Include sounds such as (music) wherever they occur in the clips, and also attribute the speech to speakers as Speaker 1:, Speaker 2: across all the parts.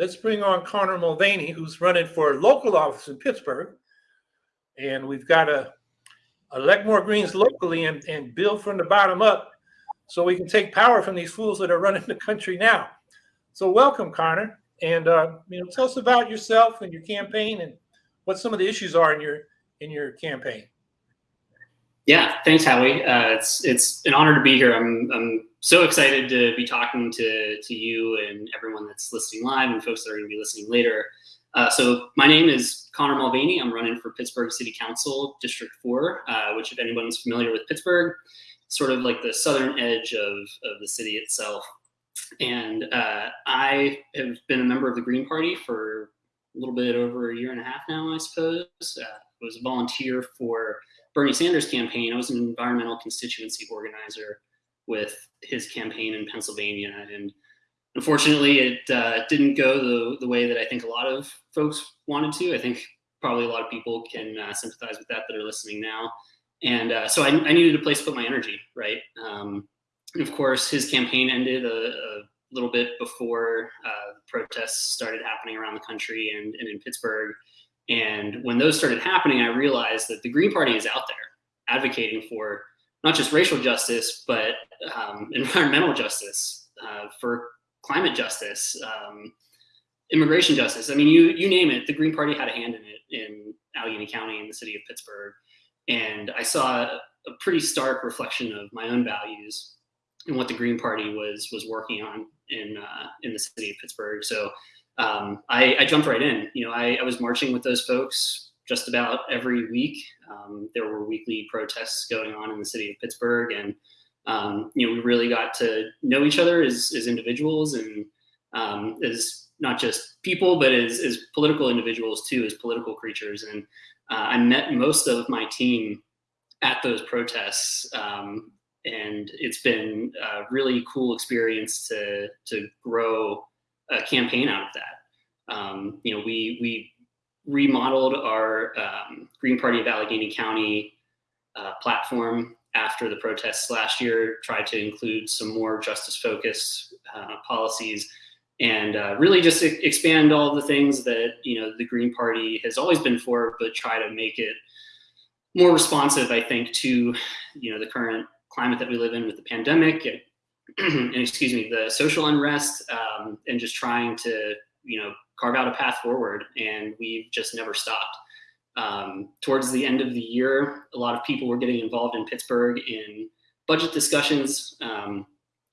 Speaker 1: let's bring on Connor Mulvaney, who's running for local office in Pittsburgh. And we've got to elect more Greens locally and, and build from the bottom up so we can take power from these fools that are running the country now. So welcome, Connor. And uh, you know, tell us about yourself and your campaign and what some of the issues are in your in your campaign.
Speaker 2: Yeah, thanks, Howie. Uh, it's it's an honor to be here. I'm I'm so excited to be talking to to you and everyone that's listening live and folks that are going to be listening later. Uh, so my name is Connor Mulvaney. I'm running for Pittsburgh City Council District Four, uh, which, if anyone's familiar with Pittsburgh, sort of like the southern edge of of the city itself. And uh, I have been a member of the Green Party for a little bit over a year and a half now, I suppose. Uh, was a volunteer for Bernie Sanders' campaign. I was an environmental constituency organizer with his campaign in Pennsylvania. And unfortunately, it uh, didn't go the, the way that I think a lot of folks wanted to. I think probably a lot of people can uh, sympathize with that that are listening now. And uh, so I, I, needed a place to put my energy, right? Um, and of course, his campaign ended a, a little bit before uh, protests started happening around the country and, and in Pittsburgh. And when those started happening, I realized that the Green Party is out there advocating for not just racial justice, but um, (laughs) environmental justice, uh, for climate justice, um, immigration justice. I mean, you you name it. The Green Party had a hand in it in Allegheny County in the city of Pittsburgh, and I saw a, pretty stark reflection of my own values and what the Green Party was was working on in uh, in the city of Pittsburgh. So um, I, I, jumped right in. You know, I, I, was marching with those folks just about every week. Um, there were weekly protests going on in the city of Pittsburgh, and um, you know, we really got to know each other as, as individuals and um, as not just people, but as, as political individuals too, as political creatures. And uh, I met most of my team at those protests. Um, and it's been a really cool experience to, to grow a campaign out of that. Um, you know, we we remodeled our um, Green Party of Allegheny County uh, platform after the protests last year. Tried to include some more justice-focused uh, policies, and uh, really just expand all the things that you know the Green Party has always been for, but try to make it more responsive. I think to you know the current climate that we live in with the pandemic and (clears throat) excuse me, the social unrest um, and just trying to, you know, carve out a path forward. And we've just never stopped. Um, towards the end of the year, a lot of people were getting involved in Pittsburgh in budget discussions. Um,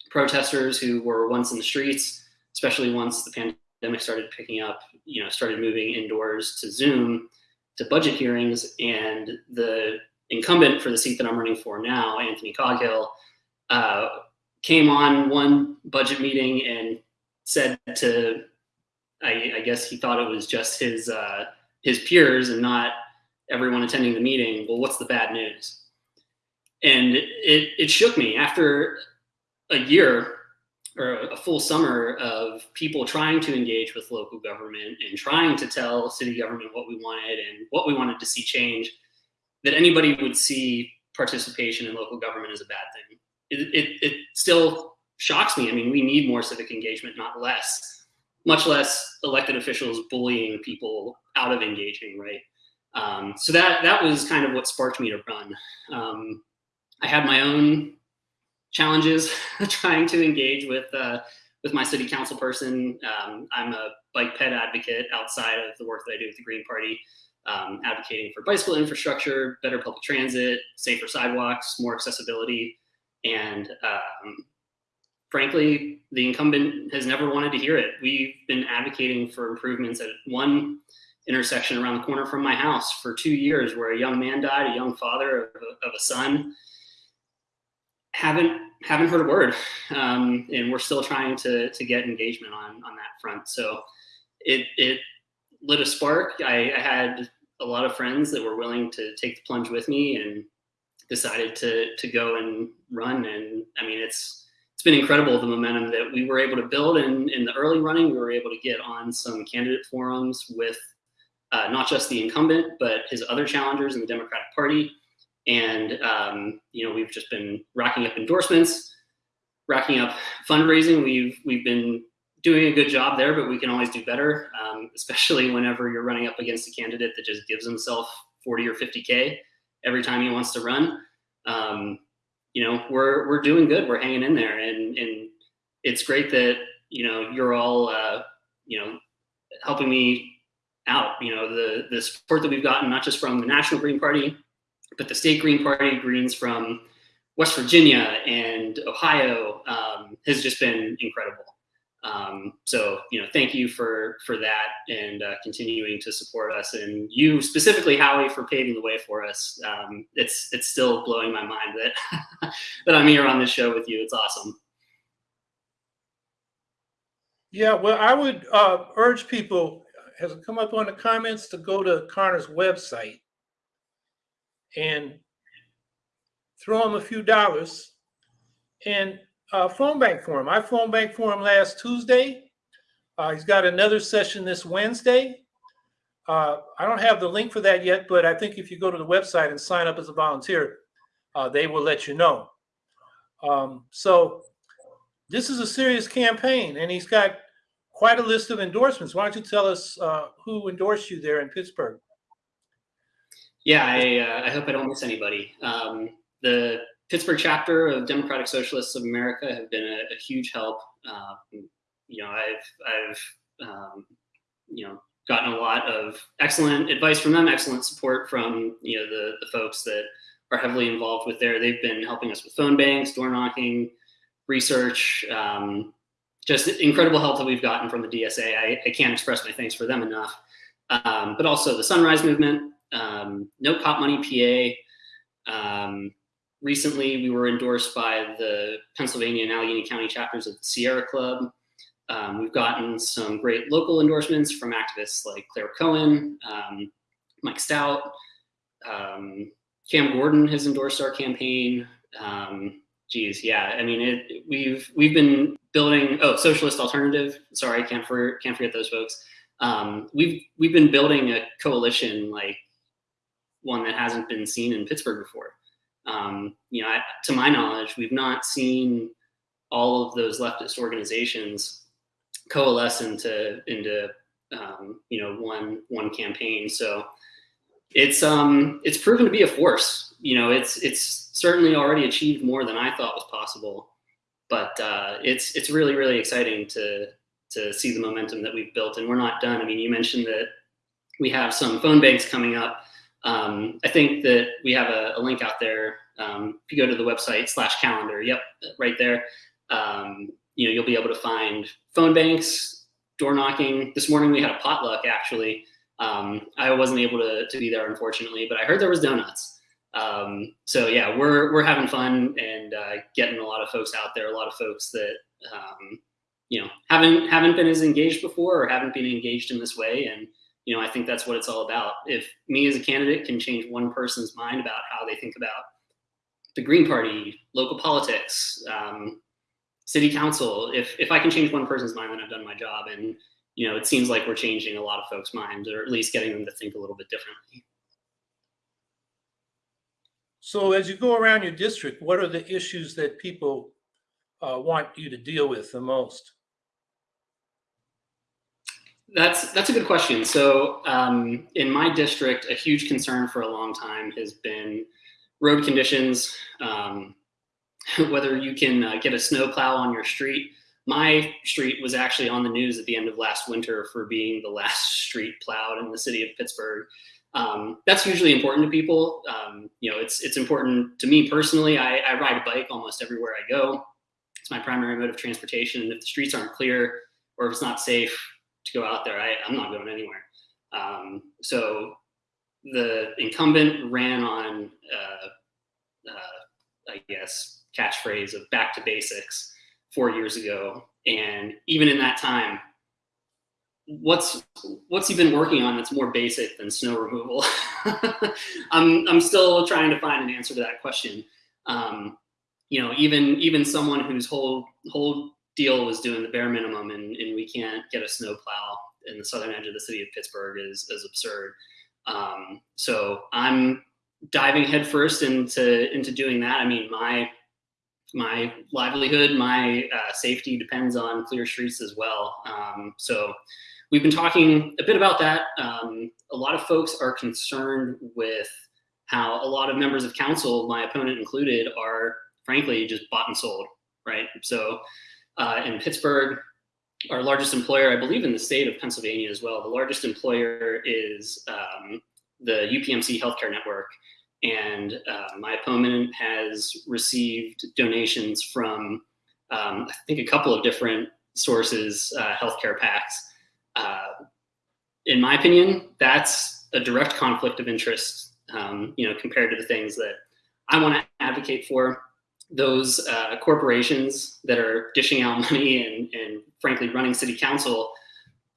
Speaker 2: protesters who were once in the streets, especially once the pandemic started picking up, you know, started moving indoors to Zoom to budget hearings. And the incumbent for the seat that I'm running for now, Anthony Coghill, uh, came on one budget meeting and said to, I, I guess he thought it was just his uh, his peers and not everyone attending the meeting. Well, what's the bad news? And it it shook me after a year or a full summer of people trying to engage with local government and trying to tell city government what we wanted and what we wanted to see change, that anybody would see participation in local government as a bad thing it, it, it still shocks me. I mean, we need more civic engagement, not less, much less elected officials bullying people out of engaging, right? Um, so that that was kind of what sparked me to run. Um, I had my own challenges (laughs) trying to engage with uh, with my city council person. Um, I'm a bike ped advocate outside of the work that I do with the Green Party, um, advocating for bicycle infrastructure, better public transit, safer sidewalks, more accessibility. And um, frankly, the incumbent has never wanted to hear it. We've been advocating for improvements at one intersection around the corner from my house for two years where a young man died, a young father of a, of a son. Haven't haven't heard a word, um, and we're still trying to to get engagement on on that front. So it it lit a spark. I, I had a lot of friends that were willing to take the plunge with me and decided to to go and run. And I mean, it's it's been incredible the momentum that we were able to build in in the early running. We were able to get on some candidate forums with uh, not just the incumbent, but his other challengers in the Democratic Party. And um, you know, we've just been racking up endorsements, racking up fundraising. We've we've been doing a good job there, but we can always do better, um, especially whenever you're running up against a candidate that just gives himself 40 or 50K every time he wants to run. Um, you know, we're, we're doing good. We're hanging in there. And, and it's great that, you know, you're all, uh, you know, helping me out, you know, the, the support that we've gotten, not just from the National Green Party, but the state Green Party, Greens from West Virginia and Ohio um, has just been incredible. Um, so, you know, thank you for for that and uh, continuing to support us, and you specifically, Howie, for paving the way for us. Um, it's it's still blowing my mind that (laughs) that I'm here on this show with you. It's awesome.
Speaker 1: Yeah, well, I would uh, urge people, has it come up on the comments, to go to Connor's website and throw him a few dollars and uh, phone bank for him. I phone bank for him last Tuesday. Uh, he's got another session this Wednesday. Uh, I don't have the link for that yet, but I think if you go to the website and sign up as a volunteer, uh, they will let you know. Um, so this is a serious campaign, and he's got quite a list of endorsements. Why don't you tell us uh, who endorsed you there in Pittsburgh?
Speaker 2: Yeah, I, uh, I hope I don't miss anybody. Um, the Pittsburgh chapter of Democratic Socialists of America have been a, a huge help. Uh, you know, I've I've um, you know gotten a lot of excellent advice from them, excellent support from you know the the folks that are heavily involved with there. They've been helping us with phone banks, door knocking, research, um, just incredible help that we've gotten from the DSA. I, I can't express my thanks for them enough. Um, but also the Sunrise Movement, um, No Cop Money PA. Um, recently, we were endorsed by the Pennsylvania and Allegheny County chapters of the Sierra Club. Um, we've gotten some great local endorsements from activists like Claire Cohen, um, Mike Stout, um, Cam Gordon has endorsed our campaign. Um, geez, yeah, I mean, it, we've we've been building. Oh, Socialist Alternative. Sorry, can't for, can't forget those folks. Um, we've we've been building a coalition like one that hasn't been seen in Pittsburgh before. Um, you know, I, to my knowledge, we've not seen all of those leftist organizations coalesce into into um, you know one one campaign. So it's um it's proven to be a force. You know, it's it's certainly already achieved more than I thought was possible. But uh, it's it's really really exciting to to see the momentum that we've built, and we're not done. I mean, you mentioned that we have some phone banks coming up. Um, I think that we have a, a link out there. Um, if you go to the website slash calendar, yep, right there. Um, you know, you'll be able to find phone banks, door knocking. This morning we had a potluck actually. Um, I wasn't able to, to be there unfortunately, but I heard there was donuts. Um, so yeah, we're we're having fun and uh, getting a lot of folks out there. A lot of folks that um, you know haven't haven't been as engaged before or haven't been engaged in this way, and you know, I think that's what it's all about. If me as a candidate can change one person's mind about how they think about the Green Party, local politics, um, city council, if if I can change one person's mind, then I've done my job. And you know, it seems like we're changing a lot of folks' minds, or at least getting them to think a little bit differently.
Speaker 1: So, as you go around your district, what are the issues that people uh, want you to deal with the most?
Speaker 2: That's that's a good question. So um, in my district, a huge concern for a long time has been road conditions. Um, (laughs) whether you can uh, get a snow plow on your street. My street was actually on the news at the end of last winter for being the (laughs) last street plowed in the city of Pittsburgh. Um, that's usually important to people. Um, you know, it's it's important to me personally. I, I ride a bike almost everywhere I go. It's my primary mode of transportation, and if the streets aren't clear or if it's not safe, to go out there, I, I'm not going anywhere. Um, so the incumbent ran on, uh, uh, I guess, catchphrase of back to basics four years ago. And even in that time, what's what's he been working on that's more basic than snow removal? (laughs) I'm I'm still trying to find an answer to that question. Um, you know, even even someone whose whole whole deal was doing the bare minimum and, and we can't get a snowplow in the southern edge of the city of Pittsburgh is, is absurd. Um, so I'm diving headfirst into into doing that. I mean, my my livelihood, my uh, safety depends on clear streets as well. Um, so we've been talking a bit about that. Um, a lot of folks are concerned with how a lot of members of council, my opponent included, are frankly just bought and sold, right? So uh, in Pittsburgh, our largest employer, I believe in the state of Pennsylvania as well, the largest employer is um, the UPMC Healthcare Network. And uh, my opponent has received donations from, um, I think, a couple of different sources, uh, healthcare PACs. Uh, in my opinion, that's a direct conflict of interest, um, you know, compared to the things that I want to advocate for. Those uh, corporations that are dishing out (laughs) money and, and frankly running city council,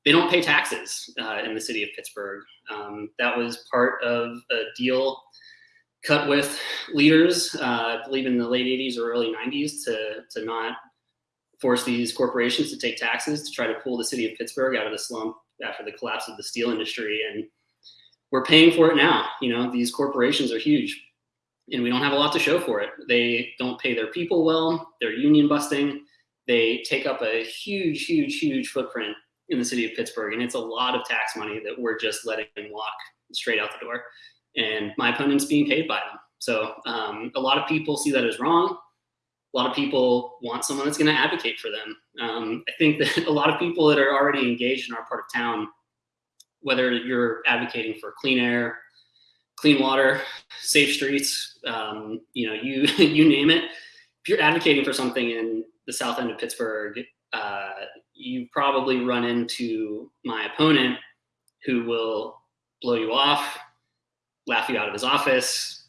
Speaker 2: they don't pay taxes uh, in the city of Pittsburgh. Um, that was part of a deal cut with leaders, uh, I believe in the late 80s or early 90s, to, to not force these corporations to take taxes to try to pull the city of Pittsburgh out of the slump after the collapse of the steel industry. And we're paying for it now. You know, these corporations are huge and we don't have a lot to show for it. They don't pay their people well, they're union busting, they take up a huge, huge, huge footprint in the city of Pittsburgh. And it's a lot of tax money that we're just letting walk straight out the door and my opponent's being paid by them. So um, a lot of people see that as wrong. A lot of people want someone that's going to advocate for them. Um, I think that (laughs) a lot of people that are already engaged in our part of town, whether you're advocating for clean air, clean water, safe streets, um, you know, you (laughs) you name it. If you're advocating for something in the south end of Pittsburgh, uh, you probably run into my opponent who will blow you off, laugh you out of his office,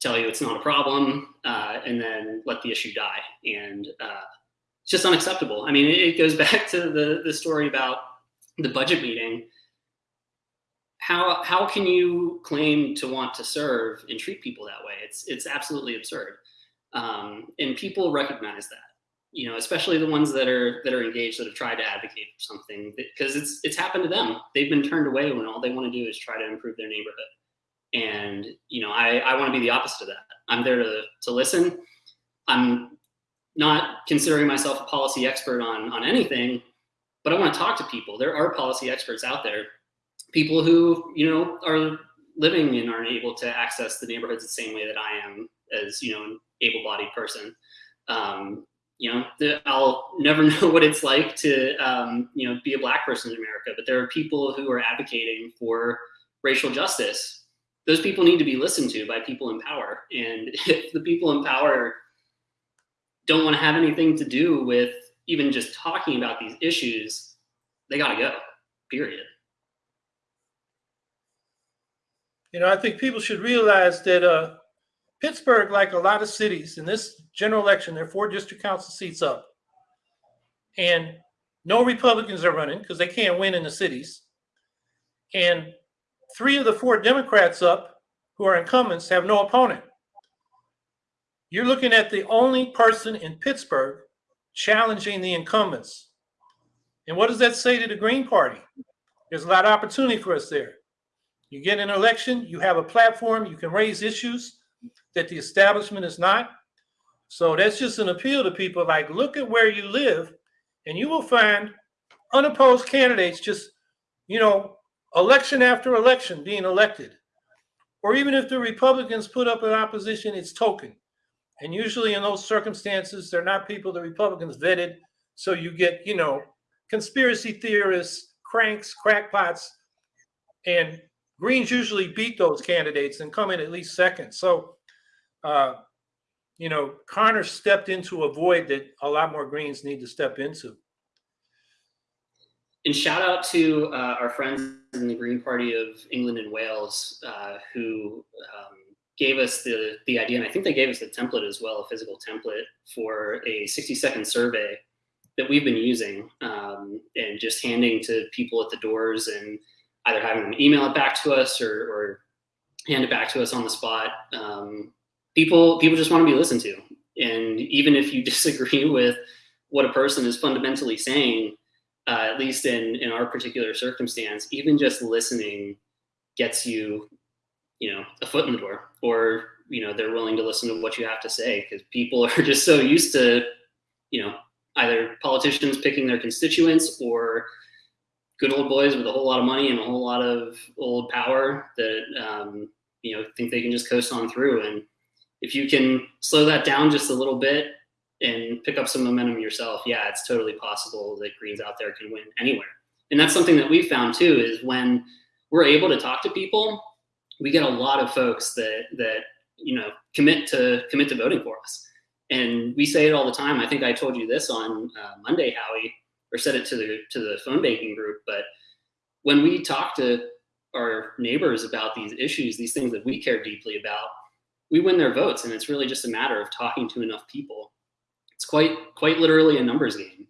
Speaker 2: tell you it's not a problem, uh, and then let the issue die. And uh, it's just unacceptable. I mean, it, it goes (laughs) back to the the story about the budget meeting. How how can you claim to want to serve and treat people that way? It's it's absolutely absurd. Um, and people recognize that you know, especially the ones that are that are engaged that have tried to advocate for something because it's it's happened to them. They've been turned away when all they want to do is try to improve their neighborhood. And you know, I I want to be the opposite of that. I'm there to to listen. I'm not considering myself a policy expert on on anything, but I want to talk to people. There are policy experts out there, people who you know are living and aren't able to access the neighborhoods the same way that I am as you know an able-bodied person. Um, you know, the, I'll never (laughs) know what it's like to, um, you know, be a black person in America, but there are people who are advocating for racial justice. Those people need to be listened to by people in power. And (laughs) if the people in power don't want to have anything to do with even just talking about these issues, they got to go, period.
Speaker 1: You know, I think people should realize that uh, Pittsburgh, like a lot of cities in this general election, there are four district council seats up. And no Republicans are running because they can't win in the cities. And three of the four Democrats up who are incumbents have no opponent. You're looking at the only person in Pittsburgh challenging the incumbents. And what does that say to the Green Party? There's a lot of opportunity for us there. You get an election, you have a platform, you can raise issues that the establishment is not. So that's just an appeal to people like, look at where you live, and you will find unopposed candidates just, you know, election after election being elected. Or even if the Republicans put up an opposition, it's token. And usually in those circumstances, they're not people the Republicans vetted. So you get, you know, conspiracy theorists, cranks, crackpots, and Greens usually beat those candidates and come in at least second. So uh, you know, Connor stepped into a void that a lot more Greens need to step into.
Speaker 2: And shout out to uh, our friends in the Green Party of England and Wales uh, who um, gave us the, the idea, and I think they gave us the template as well, a physical template for a 60 second survey that we've been using um, and just handing to people at the doors and either having them email it back to us or, or hand it back to us on the spot. Um, people people just want to be listened to and even if you (laughs) disagree with what a person is fundamentally saying uh, at least in in our particular circumstance even just listening gets you you know a foot in the door or you know they're willing to listen to what you have to say because people (laughs) are just so used to you know either politicians picking their constituents or good old boys with a whole lot of money and a whole lot of old power that um, you know think they can just coast on through. And if you can slow that down just a little bit and pick up some momentum yourself yeah it's totally possible that greens out there can win anywhere. And that's something that we've found too is when we're able to talk to people we get a lot of folks that that you know commit to commit to voting for us. And we say it all the time. I think i told you this on uh, monday howie or said it to the to the phone banking group but when we talk to our neighbors about these issues these things that we care deeply about we win their votes and it's really just a matter of talking to enough people. It's quite quite literally a numbers game.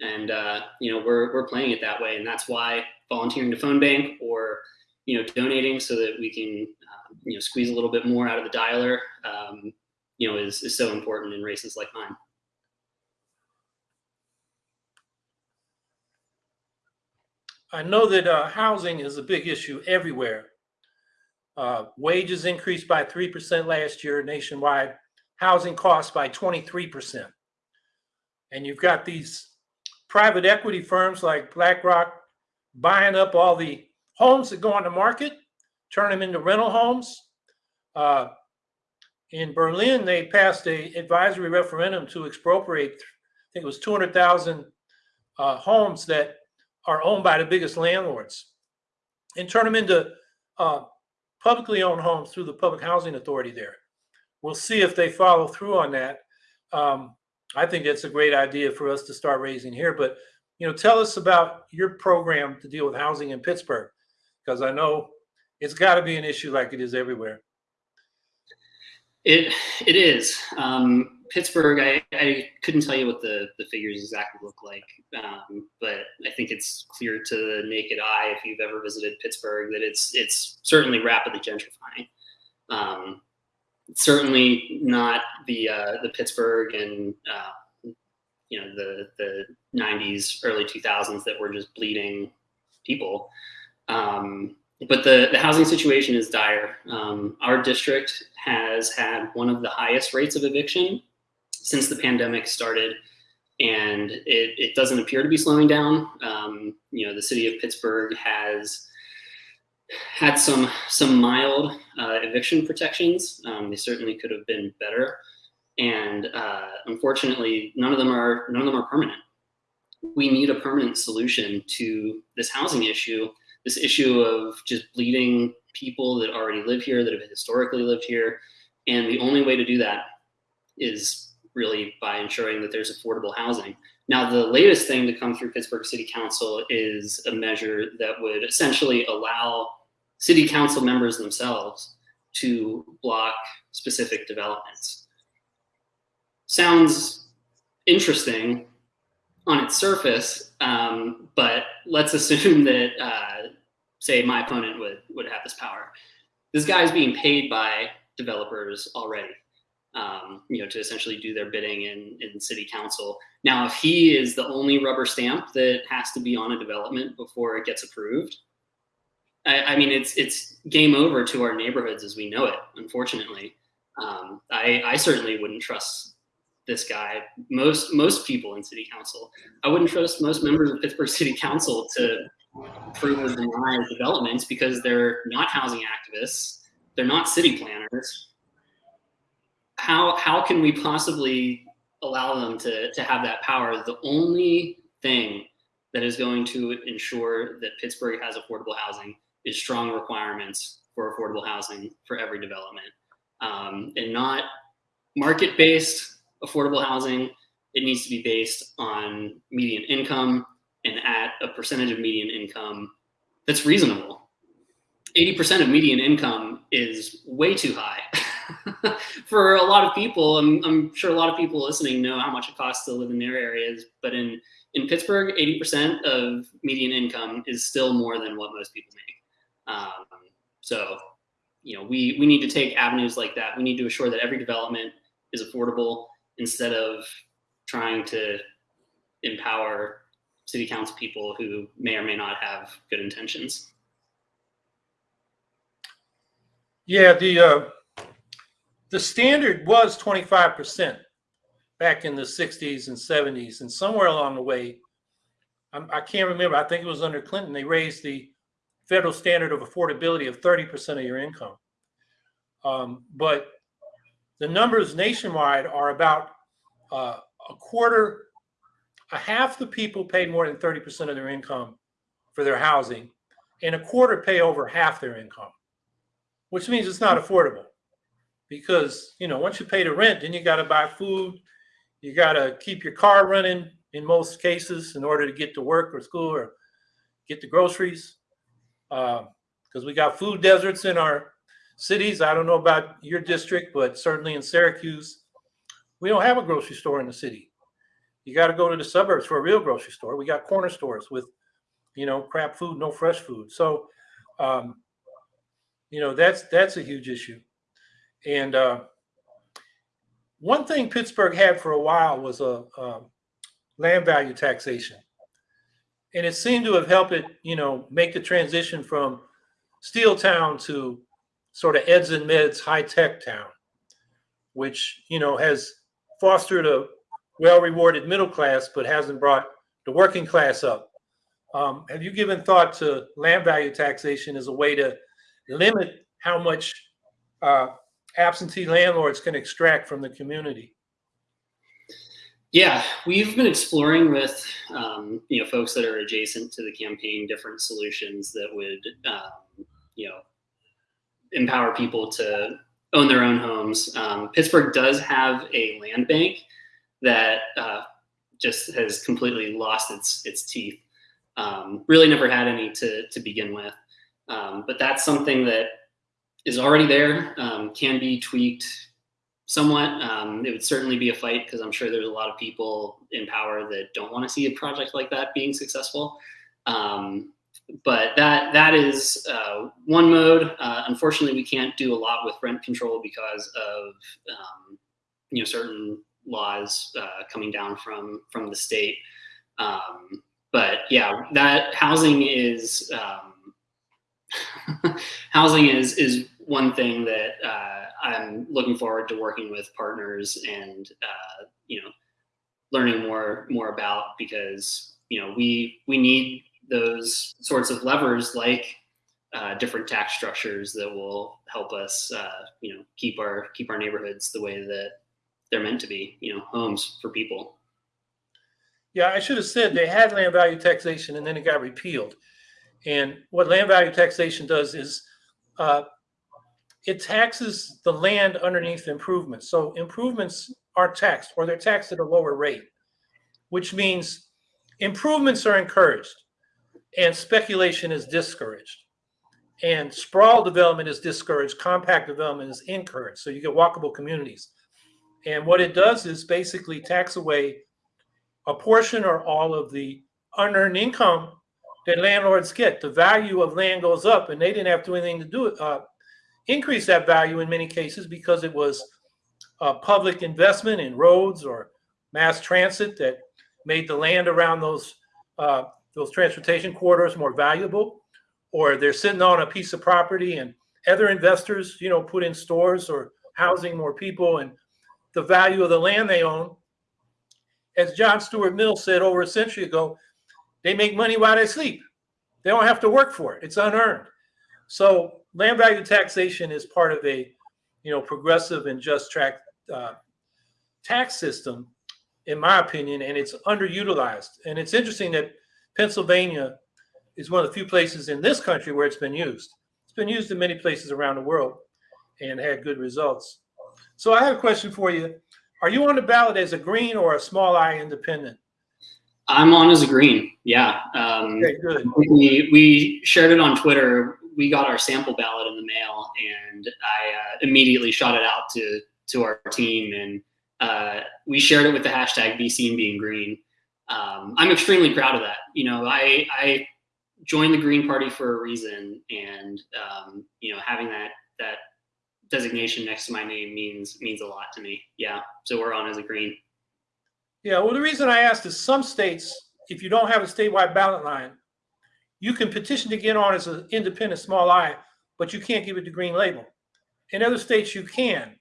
Speaker 2: And uh, you know we're, we're playing it that way and that's why volunteering to phone bank or you know donating so that we can uh, you know squeeze a little bit more out of the dialer um, you know is, is so important in races like mine
Speaker 1: I know that uh, housing is a big issue everywhere. Uh, wages increased by 3% last year nationwide, housing costs by 23%. And you've got these private equity firms like BlackRock buying up all the homes that go on the market, turn them into rental homes. Uh, in Berlin, they passed a advisory referendum to expropriate, I think it was 200,000 uh, homes that are owned by the biggest landlords and turn them into uh, publicly owned homes through the public housing authority there. We'll see if they follow through on that. Um, I think that's a great idea for us to start raising here. But you know, tell us about your program to deal with housing in Pittsburgh, because I know it's got to be an issue like it is everywhere.
Speaker 2: It it is. Um, Pittsburgh, I, I couldn't tell you what the, the figures exactly look like, um, but I think it's clear to the naked eye if you've ever visited Pittsburgh that it's it's certainly rapidly gentrifying. Um, certainly not the uh, the Pittsburgh and uh, you know the the 90s, early 2000s that were just bleeding people. Um, but the, the housing situation is dire. Um, our district has had one of the highest rates of eviction since the pandemic started, and it, it doesn't appear to be slowing down. Um, you know, the city of Pittsburgh has had some some mild uh, eviction protections. Um, they certainly could have been better, and uh, unfortunately, none of them are none of them are permanent. We need a permanent solution to this housing issue this issue of just bleeding people that already live here, that have historically lived here. And the only way to do that is really by ensuring that there's affordable housing. Now, the latest thing to come through Pittsburgh City Council is a measure that would essentially allow city council members themselves to block specific developments. Sounds interesting on its surface, um, but let's (laughs) assume that, uh, say, my opponent would would have this power. This guy is being paid by developers already, um, you know, to essentially do their bidding in in city council. Now, if he is the only rubber stamp that has to be on a development before it gets approved, I, I mean, it's it's game over to our neighborhoods as we know it. Unfortunately, um, I I certainly wouldn't trust this guy, most most people in city council. I wouldn't trust most members of Pittsburgh City Council to approve or deny developments because they're not housing activists, they're not city planners. How how can we possibly allow them to to have that power? The only thing that is going to ensure that Pittsburgh has affordable housing is strong requirements for affordable housing for every development, um, and not market based affordable housing, it needs to be based on median income and at a percentage of median income that's reasonable. 80% of median income is way too high. (laughs) (laughs) For a lot of people, I'm, I'm, sure a lot of people listening know how much it costs to live in their areas, but in, in Pittsburgh, 80% of median income is still more than what most people make. Um, so, you know, we, we need to take avenues like that. We need to assure that every development is affordable instead of trying to empower city council people who may or may not have good intentions.
Speaker 1: Yeah, the uh, the standard was 25% back in the 60s and 70s, and somewhere along the way, I can not remember. I think it was under Clinton. They raised the federal standard of affordability of 30% of your income. Um, but the numbers nationwide are about uh, a quarter, a half the people pay more than 30% of their income for their housing, and a quarter pay over half their income, which means it's not affordable. Because you know, once you pay the rent, then you got to buy food, you got to keep your car running in most cases in order to get to work or school or get the groceries. Because uh, we got food deserts in our cities. I don't know about your district, but certainly in Syracuse, we don't have a grocery store in the city. You got to go to the suburbs for a real grocery store. We got corner stores with, you know, crap food, no fresh food. So, um, you know, that's that's a huge issue. And uh, one thing Pittsburgh had for a while was a, a land value taxation, and it seemed to have helped it, you know, make the transition from steel town to sort of eds and meds high tech town, which you know has fostered a well rewarded middle class, but hasn't brought the working class up. Um, have you given thought to land value taxation as a way to limit how much uh, absentee landlords can extract from the community?
Speaker 2: Yeah, we've been exploring with um, you know folks that are adjacent to the campaign different solutions that would um, you know empower people to own their own homes. Um, Pittsburgh does have a land bank that uh, just has completely lost its its teeth. Um, really never had any to to begin with, um, but that's something that is already there. Um, can be tweaked somewhat. Um, it would certainly be a fight because I'm sure there's a lot of people in power that don't want to see a project like that being successful. Um, but that that is uh, one mode. Uh, unfortunately, we can't do a lot with rent control because of um, you know certain laws uh, coming down from from the state. Um, but yeah, that housing is um, (laughs) housing is is one thing that uh, I'm looking forward to working with partners and uh, you know learning more more about because you know we we need those sorts of levers like uh, different tax structures that will help us, uh, you know, keep our keep our neighborhoods the way that they're meant to be. You know, homes for people.
Speaker 1: Yeah, I should have said they had land value taxation and then it got repealed. And what land value taxation does is uh, it taxes the land underneath improvements. So improvements are taxed or they're taxed at a lower rate, which means improvements are encouraged and speculation is discouraged. And sprawl development is discouraged, compact development is encouraged. So you get walkable communities. And what it does is basically tax away a portion or all of the unearned income that landlords get. The value of land goes up, and they didn't have to do anything to do it, uh, increase that value in many cases because it was a public investment in roads or mass transit that made the land around those uh, those transportation corridors more valuable, or they're sitting on a piece of property and other investors, you know, put in stores or housing more people and the value of the land they own. As John Stuart Mill said over a century ago, they make money while they sleep. They don't have to work for it. It's unearned. So land value taxation is part of a, you know, progressive and just track uh, tax system, in my opinion, and it's underutilized. And it's interesting that Pennsylvania is one of the few places in this country where it's been used. It's been used in many places around the world and had good results. So I have a question for you. Are you on the ballot as a green or a small I independent?
Speaker 2: I'm on as a green. Yeah. Um,
Speaker 1: okay, good.
Speaker 2: We, we shared it on Twitter. We got our sample ballot in the mail and I uh, immediately shot it out to, to our team and uh, we shared it with the hashtag be seen being green um, I'm extremely proud of that. You know, I, I joined the Green Party for a reason, and um, you know, having that that designation next to my name means means a lot to me. Yeah, so we're on as a Green.
Speaker 1: Yeah, well, the reason I asked is some states, if you don't have a statewide ballot line, you can petition to get on as an independent small I, but you can't give it the green label. In other states, you can.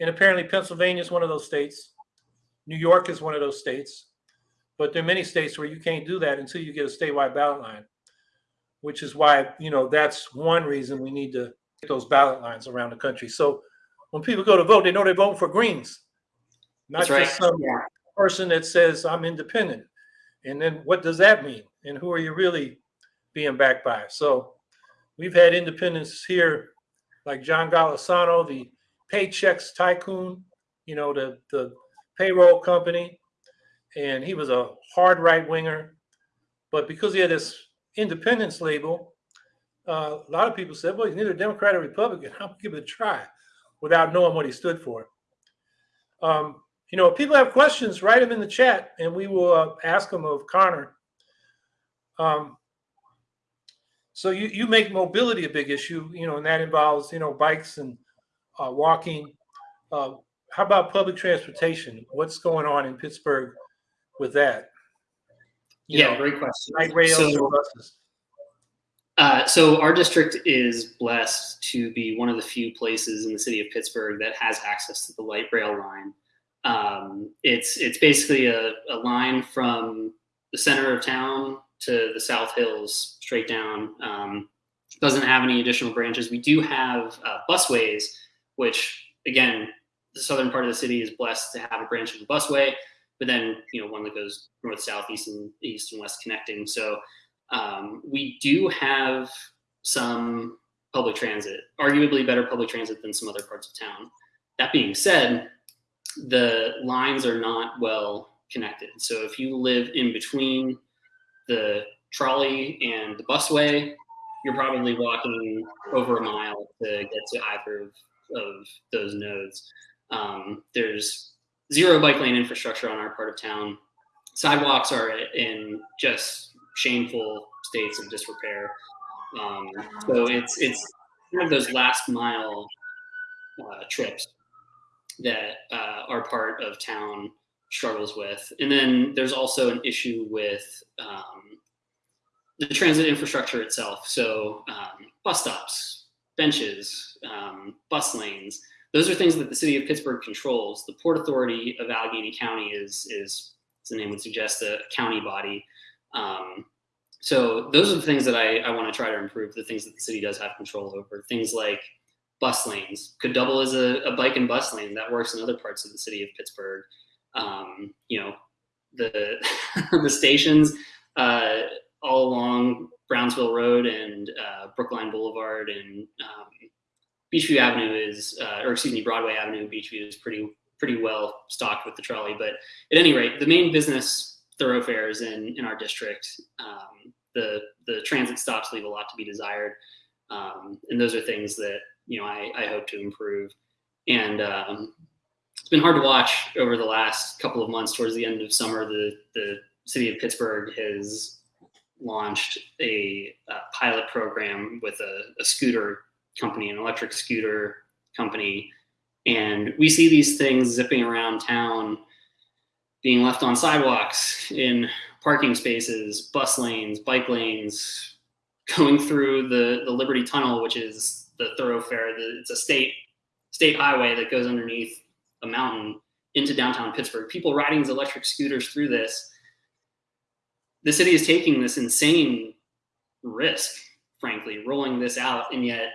Speaker 1: And apparently Pennsylvania is one of those states. New York is one of those states. But there are many states where you can't do that until you get a statewide ballot line, which is why, you know, that's one reason we need to get those ballot lines around the country. So when people go to vote, they know they're voting for Greens, not
Speaker 2: That's right.
Speaker 1: just some
Speaker 2: Yeah.
Speaker 1: person that says I'm independent. And then what does that mean? And who are you really being backed by? So we've had independents here, like John Golisano, the Paychex tycoon, you know, the the payroll company, and he was a hard right winger. But because he had this independence label, uh, a lot of people said, "Well, he's neither Democrat or Republican. (laughs) I'll give it a try," without knowing what he stood for. Um, you know, if people have questions, write them in the chat, and we will uh, ask them of Connor. Um, so you you make mobility a big issue, you know, and that involves you know bikes and uh, walking. Uh, how about public transportation? What's going on in Pittsburgh with that? You
Speaker 2: Yeah,
Speaker 1: know,
Speaker 2: great question.
Speaker 1: light rails
Speaker 2: So-
Speaker 1: or buses?
Speaker 2: Uh, so our district is blessed to be one of the few places in the city of Pittsburgh that has access to the light rail line. Um, it's it's basically a, a line from the center of town to the South Hills straight down. Um, doesn't have any additional branches. We do have uh, busways, which again, the southern part of the city is blessed to have a branch of the busway, but then you know one that goes north, south, east, and east and west connecting. So um, we do have some public transit, arguably better public transit than some other parts of town. That being said, the lines are not well connected. So if you live in between the trolley and the busway, you're probably walking over a mile to get to either of, of those nodes. Um, there's zero bike lane infrastructure on our part of town. Sidewalks are in just shameful states of disrepair. Um, so it's it's one of those last mile uh, trips that uh, our part of town struggles with. And then there's also an issue with um, the transit infrastructure itself. So um, bus stops, benches, um, bus lanes. Those are things that the city of Pittsburgh controls. The Port Authority of Allegheny County is is, as the name would suggest, a county body. Um, so those are the things that I, I want to try to improve. The things that the city does have control over. Things like bus lanes could double as a, a bike and bus lane. That works in other parts of the city of Pittsburgh. Um, you know, the (laughs) the stations uh, all along Brownsville Road and uh, Brookline Boulevard and um, Beechview Avenue is, uh, or excuse me, Broadway Avenue, Beechview is pretty pretty well stocked with the trolley. But at any rate, the main business thoroughfares in in our district, um, the the transit stops leave a lot to be desired, um, and those are things that you know I, I hope to improve. And um, it's been hard to watch over the last couple of months. Towards the end of summer, the the city of Pittsburgh has launched a, uh pilot program with a, a scooter company, an electric scooter company, and we see these things zipping around town being left on sidewalks, in parking spaces, bus lanes, bike lanes, going through the, the Liberty Tunnel, which is the thoroughfare. The, it's a state state highway that goes underneath a mountain into downtown Pittsburgh. People riding these electric scooters through this. The city is taking this insane risk, frankly, rolling this out, and yet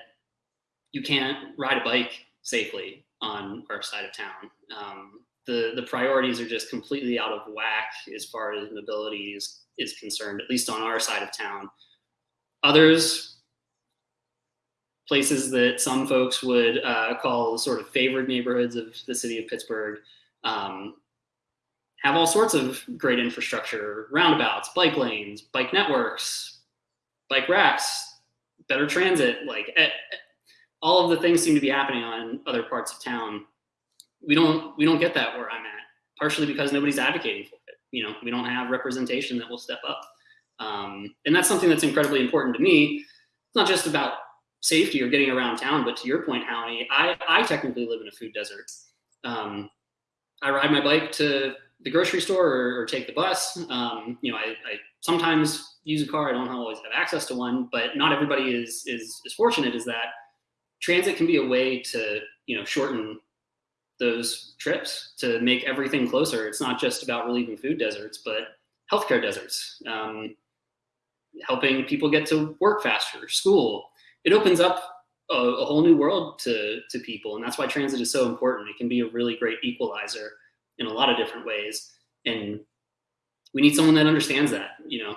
Speaker 2: you can't ride a bike safely on our side of town. Um, the the priorities are just completely out of whack as far as mobility is, is concerned, at least on our side of town. Others, places that some folks would uh, call sort of favored neighborhoods of the city of Pittsburgh, um, have all sorts of great infrastructure, roundabouts, bike lanes, bike networks, bike racks, better transit, like eh, eh, all of the things seem to be happening on other parts of town we don't we don't get that where I'm at. Partially because nobody's advocating for it. You know, we don't have representation that will step up, um, and that's something that's incredibly important to me. It's not just about safety or getting around town, but to your point, Howie, I I technically live in a food desert. Um, I ride my bike to the grocery store or, or take the bus. Um, you know, I, I sometimes use a car. I don't always have access to one, but not everybody is is as fortunate as that. Transit can be a way to you know shorten those trips to make everything closer. It's not just about relieving food deserts, but healthcare deserts, um, helping people get to work faster, school. It opens up a, a, whole new world to, to people. And that's why transit is so important. It can be a really great equalizer in a lot of different ways. And we need someone that understands that, you know,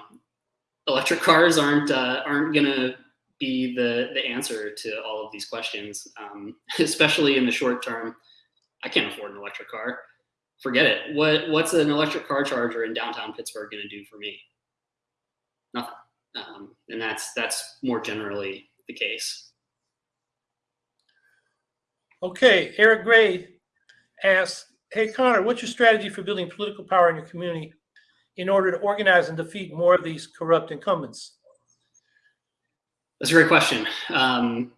Speaker 2: electric cars aren't, uh, aren't going to be the, the answer to all of these questions, um, (laughs) especially in the short term. I can't afford an electric car. Forget it. What what's an electric car charger in downtown Pittsburgh going to do for me? Nothing. Um, and that's that's more generally the case.
Speaker 1: Okay, Eric Gray asks, "Hey Connor, what's your strategy for building political power in your community in order to organize and defeat more of these corrupt incumbents?"
Speaker 2: That's a great question. Um,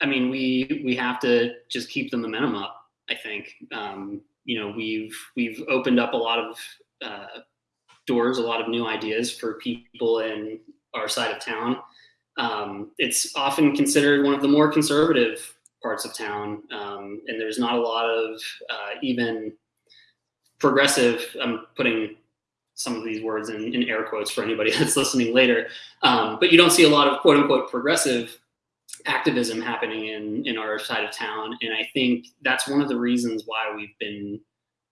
Speaker 2: I mean, we we have to just keep the momentum up. I think um, you know we've we've opened up a lot of uh, doors, a lot of new ideas for people in our side of town. Um, it's often considered one of the more conservative parts of town, um, and there's not a lot of uh, even progressive. I'm putting some of these words in, in air quotes for anybody (laughs) that's listening later, um, but you don't see a lot of quote unquote progressive activism happening in in our side of town and i think that's one of the reasons why we've been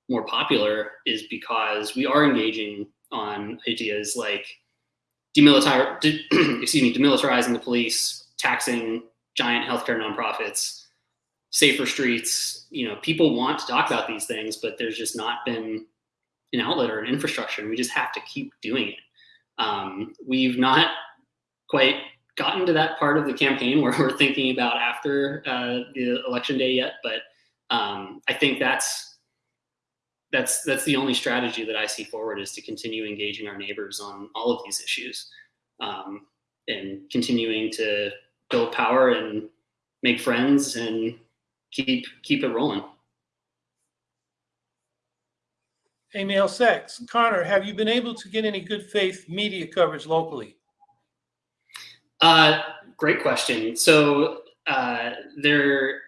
Speaker 2: more popular is because we are engaging on ideas like demilitar de, (clears throat) excuse me demilitarizing the police taxing giant healthcare nonprofits safer streets. You know people want to talk about these things but there's just not been an outlet or an infrastructure and we just have to keep doing it. Um, we've not quite gotten to that part of the campaign (laughs) where we're thinking about after uh, the election day yet, but um, I think that's that's that's the only strategy that I see forward is to continue engaging our neighbors on all of these issues um, and continuing to build power and make friends and keep keep it rolling.
Speaker 1: Emil Sachs, Connor, have you been able to get any good faith media coverage locally?
Speaker 2: Uh, great question. So uh, there,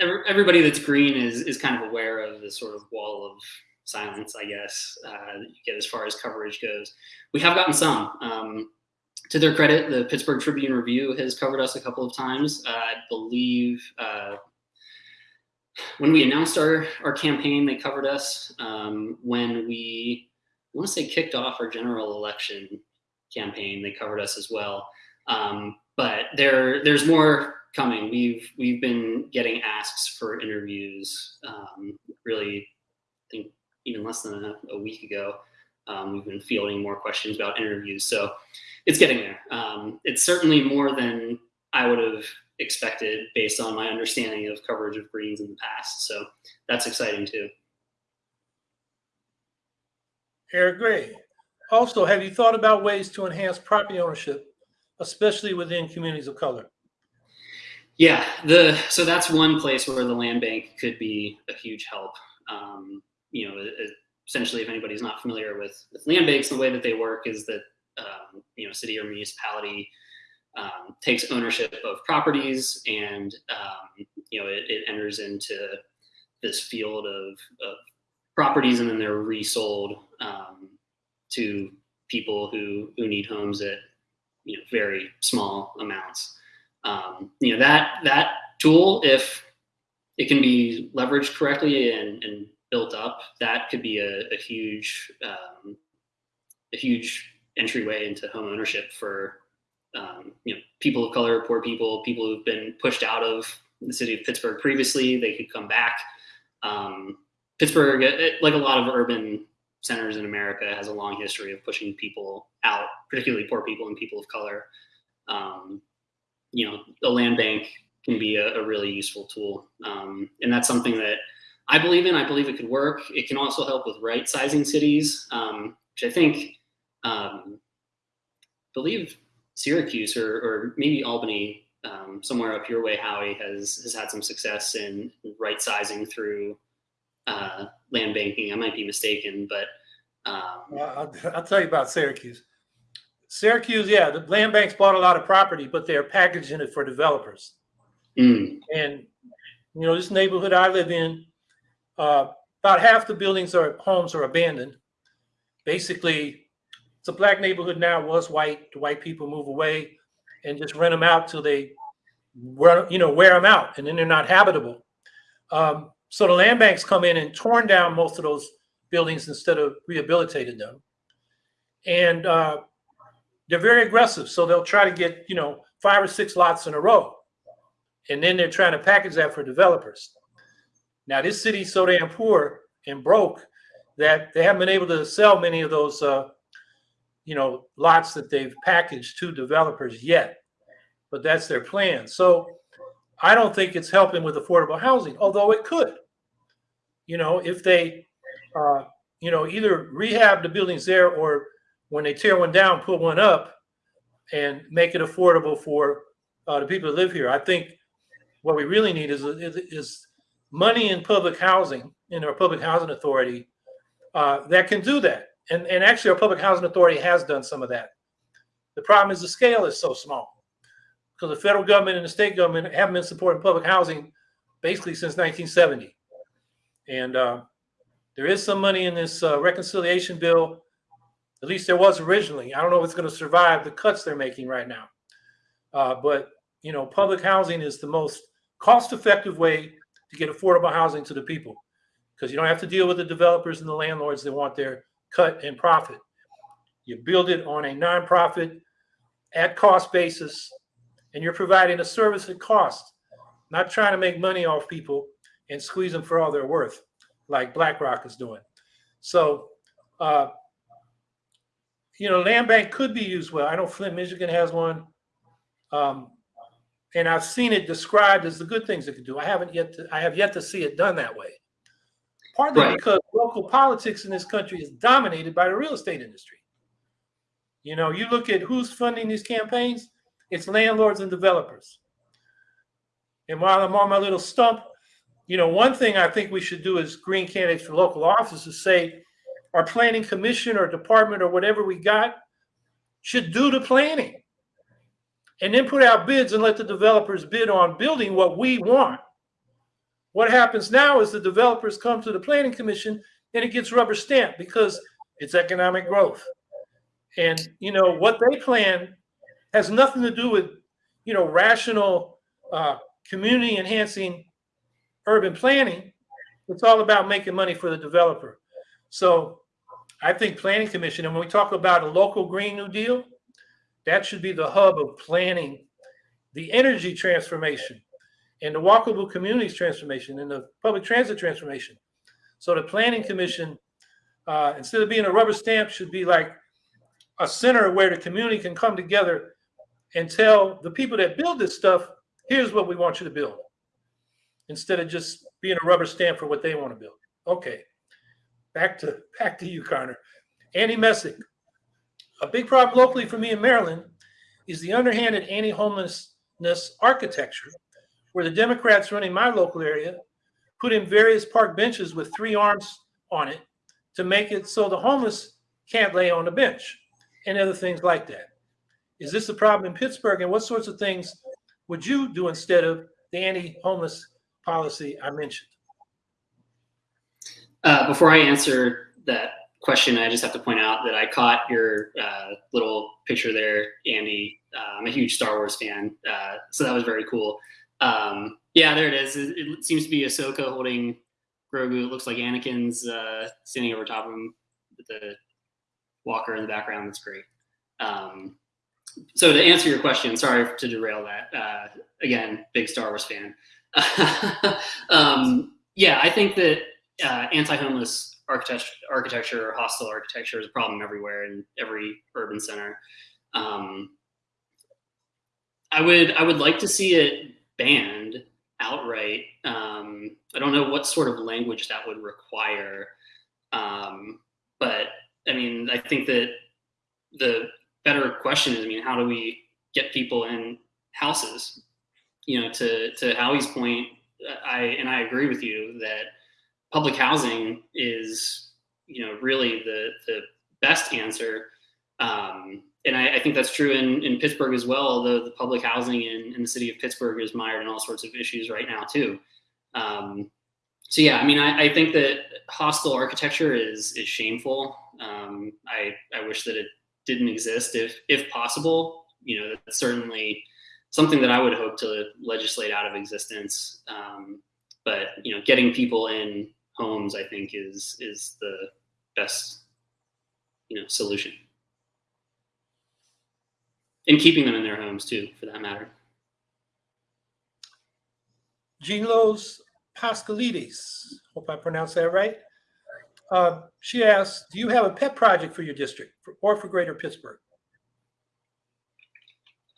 Speaker 2: everybody that's green is is kind of aware of the sort of wall of silence, I guess, uh, you get as far as coverage goes. We have gotten some. Um, to their credit, the Pittsburgh Tribune Review has covered us a couple of times. Uh, I believe uh, when we announced our, our campaign, they covered us. Um, when we, I want to say, kicked off our general election campaign, they covered us as well. Um, but there, there's more coming. We've we've been getting asks for interviews. Um, really, I think even less than a, a week ago, um, we've been fielding more questions about interviews. So it's getting there. Um, it's certainly more than I would have expected based on my understanding of coverage of greens in the past. So that's exciting too.
Speaker 1: Eric Gray. Also, have you thought about ways to enhance property ownership especially within communities of color?
Speaker 2: Yeah, the so that's one place where the land bank could be a huge help. Um, you know, essentially, if anybody's not familiar with, with land banks, the way that they work is that um, you know, city or municipality um, takes ownership of properties, and um, you know, it, it, enters into this field of, of, properties, and then they're resold um, to people who who need homes at you know very small amounts. Um, you know that that tool, if it can be leveraged correctly and, and built up, that could be a, a huge um, a huge entryway into home ownership for um, you know people of color, poor people, people who've been pushed out of the city of Pittsburgh previously. They could come back. Um, Pittsburgh, it, like a lot of urban centers in America has a long history of pushing people out, particularly poor people and people of color. Um, you know, a land bank can be a, a really useful tool, um, and that's something that I believe in. I believe it could work. It can also help with right sizing cities, um, which I think, um, believe Syracuse or, or maybe Albany, um, somewhere up your way, Howie has has had some success in right sizing through uh, land banking. I might be mistaken, but um,
Speaker 1: I'll, I'll, tell you about Syracuse. Syracuse, yeah, the land banks bought a lot of property, but they're packaging it for developers.
Speaker 2: Mm.
Speaker 1: And you know, this neighborhood I live in, Uh, about half the buildings are homes are abandoned. Basically, it's a black neighborhood now. Was white. The white people move away and just rent them out till they, run, you know, wear them out, and then they're not habitable. Um, so the land banks come in and torn down most of those buildings instead of rehabilitating them, and uh, they're very aggressive. So they'll try to get you know five or six lots in a row, and then they're trying to package that for developers. Now this city's so damn poor and broke that they haven't been able to sell many of those, uh, you know, lots that they've packaged to developers yet. But that's their plan. So I don't think it's helping with affordable housing, although it could. You know, if they, uh, you know, either rehab the buildings there or when they tear one down, put one up and make it affordable for uh, the people that live here. I think what we really need is, is, is money in public housing in our public housing authority uh, that can do that. And, and actually, our public housing authority has done some of that. The problem is the scale is so small because the federal government and the state government haven't been supporting public housing basically since 1970. And uh, there is some money in this uh, reconciliation bill. At least there was originally. I don't know if it's going to survive the cuts they're making right now. Uh, but you know, public housing is the most cost-effective way to get affordable housing to the people because you don't have to deal with the developers and the landlords that want their cut and profit. You build it on a nonprofit at cost basis, and you're providing a service at cost, not trying to make money off people and squeeze them for all they're worth, like BlackRock is doing. So, uh, you know, land bank could be used well. I know Flint, Michigan has one. Um, and I've seen it described as the good things it could do. I haven't yet to, I have yet to see it done that way. Partly
Speaker 2: Right.
Speaker 1: because local politics in this country is dominated by the real estate industry. You know, you look at who's funding these campaigns, it's landlords and developers. And while I'm on my little stump, you know, one thing I think we should do as green candidates for local office is say our planning commission or department or whatever we got should do the planning and then put out bids and let the developers bid on building what we want. What happens now is the developers come to the planning commission and it gets rubber stamped because it's economic growth. And you know what they plan has nothing to do with you know rational uh, community enhancing urban planning. It's all about making money for the developer. So I think planning commission, and when we talk about a local Green New Deal, that should be the hub of planning the energy transformation and the walkable communities transformation and the public transit transformation. So the planning commission, uh, instead of being a rubber stamp, should be like a center where the community can come together and tell the people that build this stuff, here's what we want you to build. Instead of just being a rubber stamp for what they want to build. Okay. Back to back to you, Connor. Andy Messick. A big problem locally for me in Maryland is the underhanded anti-homelessness architecture, where the Democrats running my local area put in various park benches with three arms on it to make it so the homeless can't lay on the bench and other things like that. Is this a problem in Pittsburgh? And what sorts of things would you do instead of the anti-homeless policy I mentioned?
Speaker 2: Uh, before I answer that question, I just have to point out that I caught your uh, little picture there, Andy. Uh, I'm a huge Star Wars fan, uh, so that was very cool. Um, yeah, there it is. It, it seems to be Ahsoka holding Grogu. It looks like Anakin's uh, standing over top of him with the walker in the background. That's great. Um, so to answer your question, sorry to derail that. Uh, again, big Star Wars fan. (laughs) um, yeah, I think that uh, anti-homeless architecture, architecture or hostile architecture is a problem everywhere in every urban center. Um, I would I would like to see it banned outright. Um, I don't know what sort of language that would require, um, but I mean I think that the better question is I mean how do we get people in houses? You know, to to Howie's point, I and I agree with you that public housing is you know really the the best answer um, and I, I, think that's true in, in Pittsburgh as well, although the public housing in, in, the city of Pittsburgh is mired in all sorts of issues right now too. Um, so yeah, I mean, I, I think that hostile architecture is is shameful. Um, I I wish that it didn't exist if if possible. You know, that's certainly something that I would hope to legislate out of existence. Um, but you know, getting people in homes, I think, is is the best you know solution, and keeping them in their homes too, for that matter.
Speaker 1: Lois Pascalides, hope I pronounced that right. Uh, she asks, do you have a pet project for your district for- or for Greater Pittsburgh?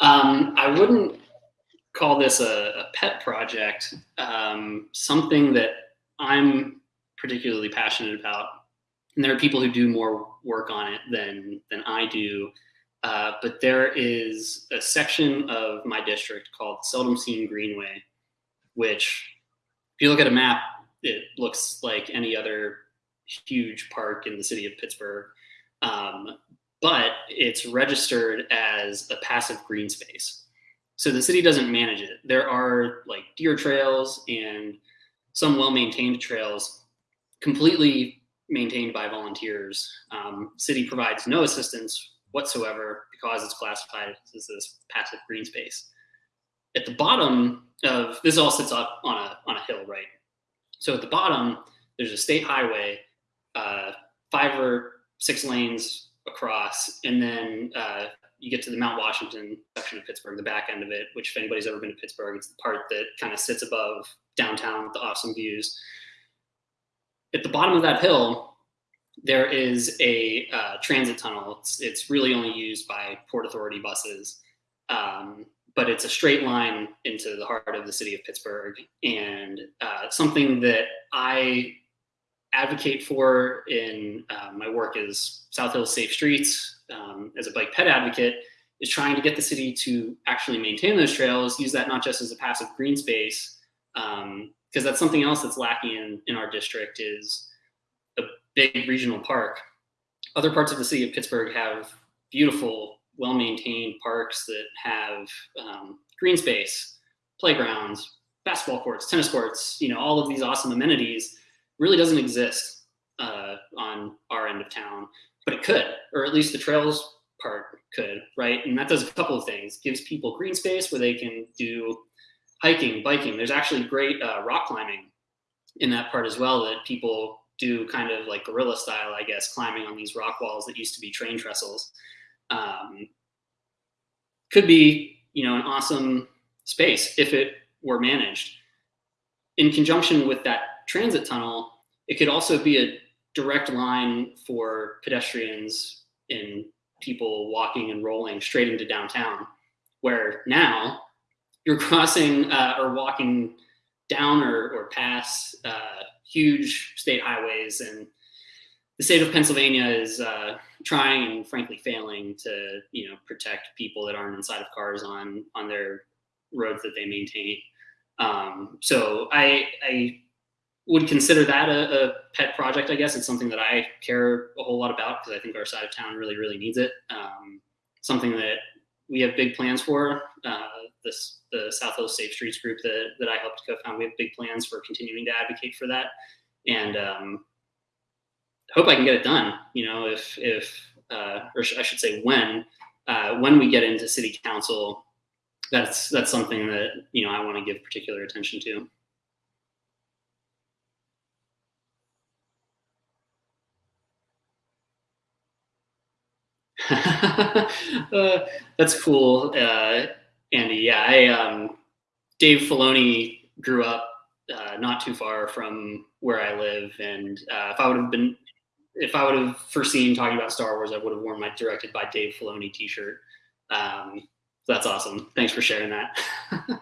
Speaker 2: Um, I wouldn't call this a, a pet project. Um, something that I'm particularly passionate about, and there are people who do more work on it than than I do. Uh, but there is a section of my district called Seldom Seen Greenway, which, if you look at a map, it looks like any other huge park in the city of Pittsburgh. Um, but it's registered as a passive green space. So the city doesn't manage it. There are like deer trails and some well maintained trails completely maintained by volunteers. Um, city provides no assistance whatsoever because it's classified as this passive green space. At the bottom of this all sits up on a on a hill, right? So at the bottom, there's a state highway, uh, five or six lanes across, and then uh, you get to the Mount Washington section of Pittsburgh, the back end of it. Which, if anybody's ever been to Pittsburgh, it's the part that kind of sits above downtown with the awesome views. At the bottom of that hill, there is a uh, transit tunnel. It's, it's really only used by Port Authority buses, um, but it's a straight line into the heart of the city of Pittsburgh, and uh, something that I advocate for in uh, my work as South Hills Safe Streets. Um, as a bike ped advocate is trying to get the city to actually maintain those trails, use that not just as a passive green space, because that's something else that's lacking in, in our district is a big regional park. Other parts of the city of Pittsburgh have beautiful, well-maintained parks that have um, green space, playgrounds, basketball courts, tennis courts, you know, all of these awesome amenities really doesn't exist uh, on our end of town, but it could, or at least the trails part could, right? And that does a couple of things. Gives people green space where they can do hiking, biking. There's actually great uh, rock climbing in that part as well that people do kind of like guerrilla style, I guess, climbing on these rock walls that used to be train trestles. Um, could be, you know, an awesome space if it were managed. In conjunction with that transit tunnel, it could also be a direct line for pedestrians and people walking and rolling straight into downtown, where now you're crossing uh, or walking down or, or past uh, huge state highways and the state of Pennsylvania is uh, trying and frankly failing to, you know, protect people that aren't inside of cars on on their roads that they maintain. Um, so I, I would consider that a, a, pet project. I guess it's something that I care a whole lot about because I think our side of town really, really needs it. Um, something that we have big plans for. Uh, this the South Hills Safe Streets group that that I helped co-found. We have big plans for continuing to advocate for that, and um, hope I can get it done. You know, if if uh, or I should say when uh, when we get into city council, that's that's something that you know I want to give particular attention to. (laughs) uh, that's cool, uh, Andy. Yeah, I um, Dave Filoni grew up uh, not too far from where I live, and uh, if I would have been, if I would have foreseen talking about Star Wars, I would have worn my directed by Dave Filoni T-shirt. Um, so that's awesome. Thanks for sharing that. (laughs)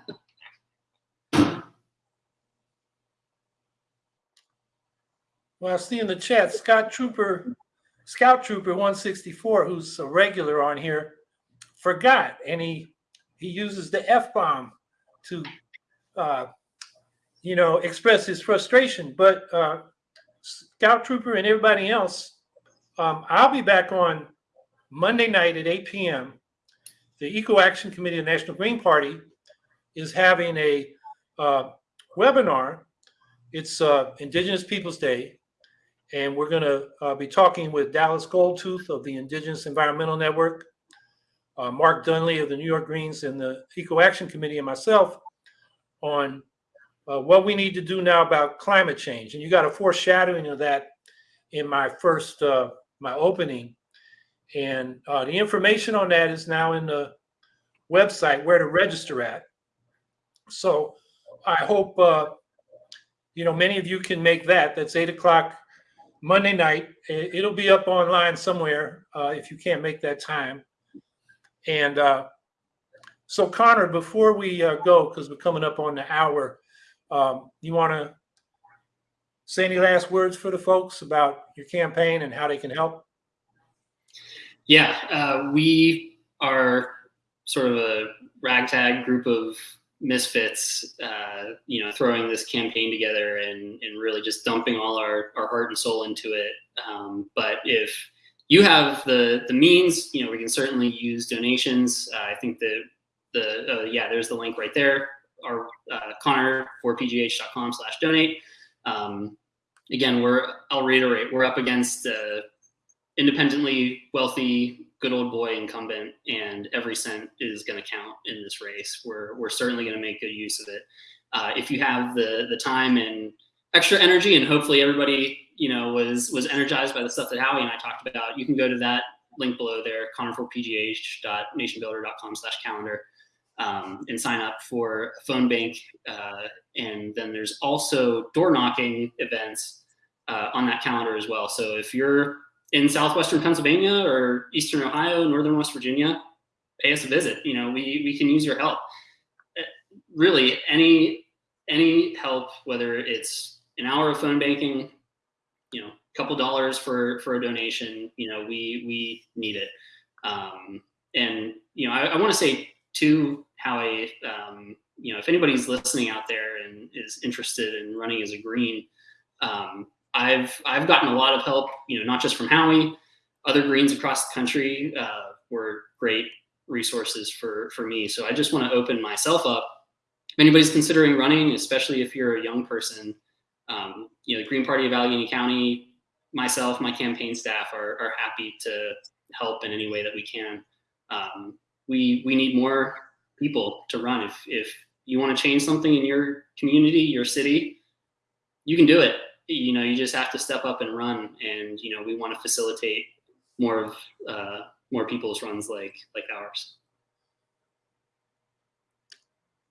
Speaker 1: Well, I see in the chat, Scott Trooper, Scout Trooper 164, who's a regular on here, forgot, and he he uses the F bomb to, uh, you know, express his frustration. But uh, Scout Trooper and everybody else, um, I'll be back on Monday night at 8 p.m. The Eco Action Committee of the National Green Party is having a uh, webinar It's uh, Indigenous Peoples Day, and we're going to uh, be talking with Dallas Goldtooth of the Indigenous Environmental Network, uh, Mark Dunlea of the New York Greens and the Eco Action Committee, and myself on uh, what we need to do now about climate change. And you got a foreshadowing of that in my first, uh, my opening. And uh, the information on that is now in the website where to register at. So I hope, uh, you know, many of you can make that. That's eight o'clock Monday night. It- It'll be up online somewhere uh, if you can't make that time. And uh, so Connor, before we uh, go, because we're coming up on the hour, um, you want to say any last words for the folks about your campaign and how they can help?
Speaker 2: Yeah, uh, we are sort of a ragtag group of misfits, uh, you know, throwing this campaign together and, and really just dumping all our, our heart and soul into it. Um, but if you have the the means, you know, we can certainly use donations. Uh, I think the the uh, yeah, there's the link right there. Our uh, Connor for pgh.com slash donate. Um, again, we're I'll reiterate, we're up against uh, independently wealthy, good old boy incumbent, and every cent is going to count in this race. We're we're certainly going to make good use of it. Uh, if you have the the time and extra energy, and hopefully everybody you know was was energized by the stuff that Howie and I talked about, you can go to that link below there, connorforpgh.nationbuilder.com slash calendar. Um, and sign up for a phone bank. Uh, and then there's also door knocking events uh, on that calendar as well. So if you're in southwestern Pennsylvania or eastern Ohio, northern West Virginia, pay us a visit. You know, we we can use your help. Uh, Really, any any help, whether it's an hour of phone banking, you know, a couple dollars for for a donation, you know, we we need it. Um, and you know, I, I want to say too, Howie, um, you know, if anybody's listening out there and is interested in running as a green, um, I've I've gotten a lot of help, you know, not just from Howie, other Greens across the country uh, were great resources for for me. So I just want to open myself up. If anybody's considering running, especially if you're a young person, um, you know, the Green Party of Allegheny County, myself, my campaign staff are are happy to help in any way that we can. Um, we we need more people to run. If if you want to change something in your community, your city, you can do it you know you just have to step up and run and you know we want to facilitate more of uh, more people's runs like like ours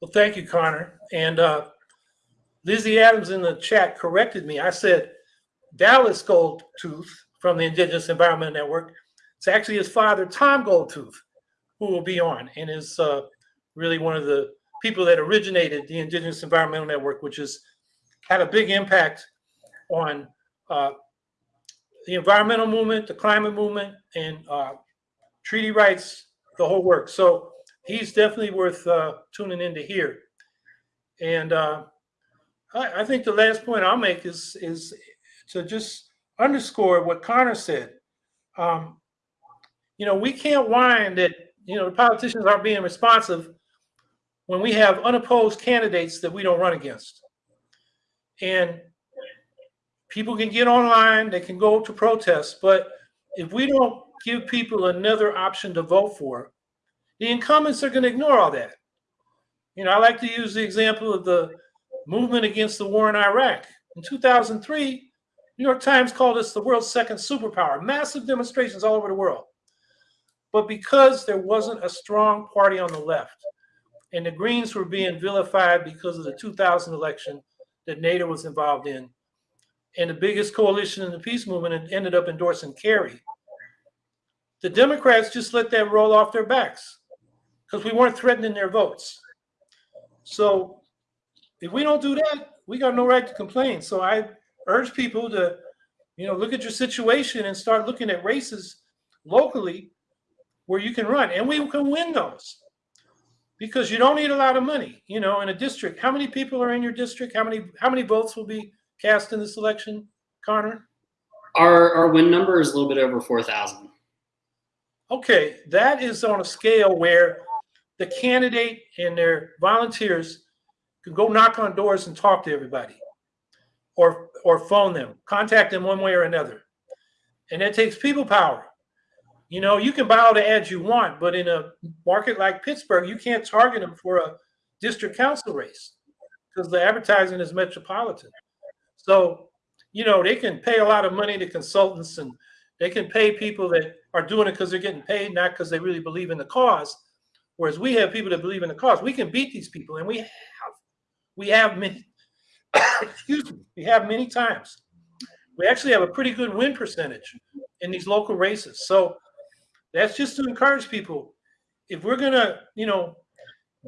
Speaker 1: Well, thank you, Connor. And uh, Lizzie Adams in the chat corrected me. I said Dallas Goldtooth from the Indigenous Environment Network. It's actually his father, Tom Goldtooth, who will be on and is uh, really one of the people that originated the Indigenous Environmental Network, which has had a big impact on uh, the environmental movement, the climate movement, and uh, treaty rights, the whole work. So he's definitely worth uh, tuning in to hear. And uh, I, I think the last point I'll make is is to just underscore what Connor said. Um, you know, we can't whine that you know the politicians aren't being responsive when we have unopposed candidates that we don't run against. And people can get online, they can go to protests, but if we don't give people another option to vote for, the incumbents are going to ignore all that. You know, I like to use the example of the movement against the war in Iraq. In 2003, New York Times called us the world's second superpower, massive demonstrations all over the world. But because there wasn't a strong party on the left, and the Greens were being vilified because of the 2000 election that Nader was involved in, and the biggest coalition in the peace movement ended up endorsing Kerry. The Democrats just let that roll off their backs because we weren't threatening their votes. So if we don't do that, we got no right to complain. So I urge people to, you know, look at your situation and start looking at races locally where you can run, and we can win those because you don't need a lot of money. You know, in a district, how many people are in your district? How many how many votes will be cast in this election, Connor?
Speaker 2: our our win number is a little bit over 4000
Speaker 1: Okay, that is on a scale where the candidate and their volunteers can go knock on doors and talk to everybody. or, or phone them, contact them one way or another. And that takes people power. You know, you can buy all the ads you want, but in a market like Pittsburgh, you can't target them for a district council race because the advertising is metropolitan. So, you know, they can pay a lot of money to consultants and they can pay people that are doing it because they're getting paid, not because they really believe in the cause. Whereas we have people that believe in the cause. We can beat these people, and we. We have many. (coughs) excuse me. We have many times. We actually have a pretty good win percentage in these local races. So that's just to encourage people. If we're gonna, you know,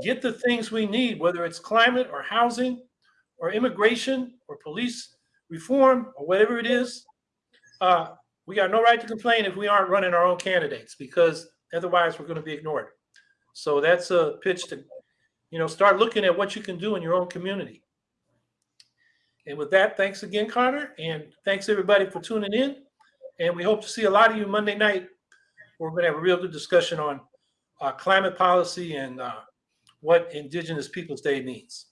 Speaker 1: get the things we need, whether it's climate or housing or immigration or police reform or whatever it is, uh, we got no right to complain if we aren't running our own candidates because otherwise we're going to be ignored. So that's a pitch to, you know, start looking at what you can do in your own community. And with that, thanks again, Connor, and thanks everybody for tuning in. And we hope to see a lot of you Monday night. We're going to have a real good discussion on uh, climate policy and uh, what Indigenous Peoples Day means.